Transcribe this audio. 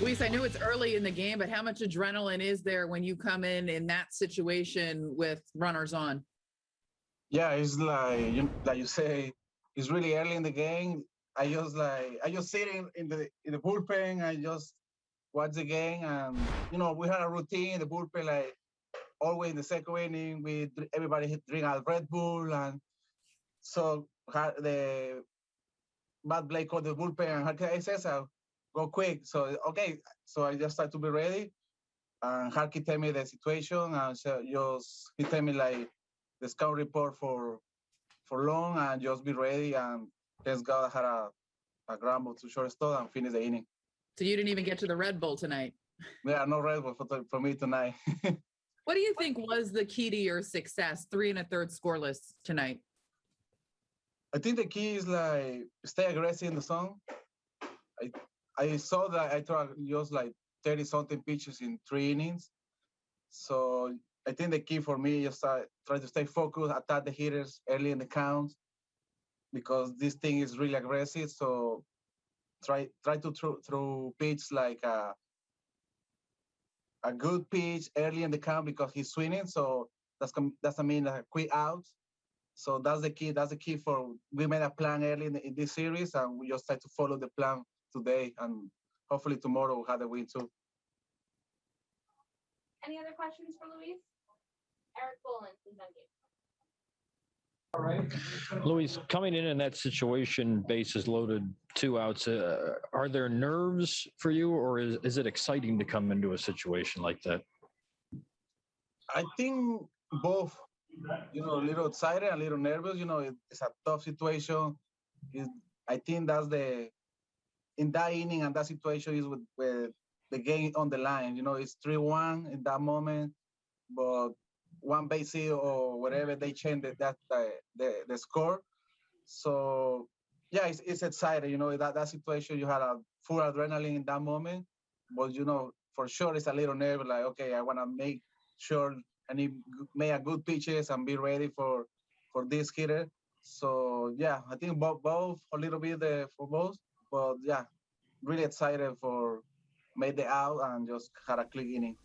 Luis, I know it's early in the game, but how much adrenaline is there when you come in in that situation with runners on? Yeah, it's like you, like you say, it's really early in the game. I just like I just sit in, the in the bullpen. I just watch the game, and you know we had a routine in the bullpen. Like always in the second inning, we everybody drink a Red Bull, and so the Matt Blake called the bullpen, and I says, uh, go quick. So okay, so I just had to be ready. And Harkey tell me the situation, and so just he tell me like the scout report for for long, and just be ready. And thanks God I had a a ground ball to shortstop and finish the inning. So you didn't even get to the Red Bull tonight. Yeah, no Red Bull for, for me tonight. what do you think was the key to your success? Three and a third scoreless tonight. I think the key is like stay aggressive in the zone. I I saw that I threw just like 30 something pitches in three innings. So I think the key for me is uh, try to stay focused, attack the hitters early in the count because this thing is really aggressive. So try try to throw, throw like a, a good pitch early in the count because he's swinging. So that's doesn't mean a quick out. So that's the key. That's the key for we made a plan early in, in this series, and we just try to follow the plan today, and hopefully tomorrow we'll have the win too. Any other questions for Luis? Erik Boland, please unmute. All right. Luis, coming in in that situation, bases loaded, two outs, uh, are there nerves for you or is, is it exciting to come into a situation like that? I think both, you know, a little excited, a little nervous, you know, it's a tough situation. It, I think that's the in that inning and that situation is with, with the game on the line. You know, it's 3-1 in that moment, but one base or whatever, they change the, that uh, the, the score. So yeah, it's, it's exciting. You know, that, that situation, you had a full adrenaline in that moment, but you know, for sure it's a little nerve like, okay, I want to make sure and make a good pitches and be ready for for this hitter. So yeah, I think both both a little bit uh, for both but yeah, really excited for made the out and just had a click inning.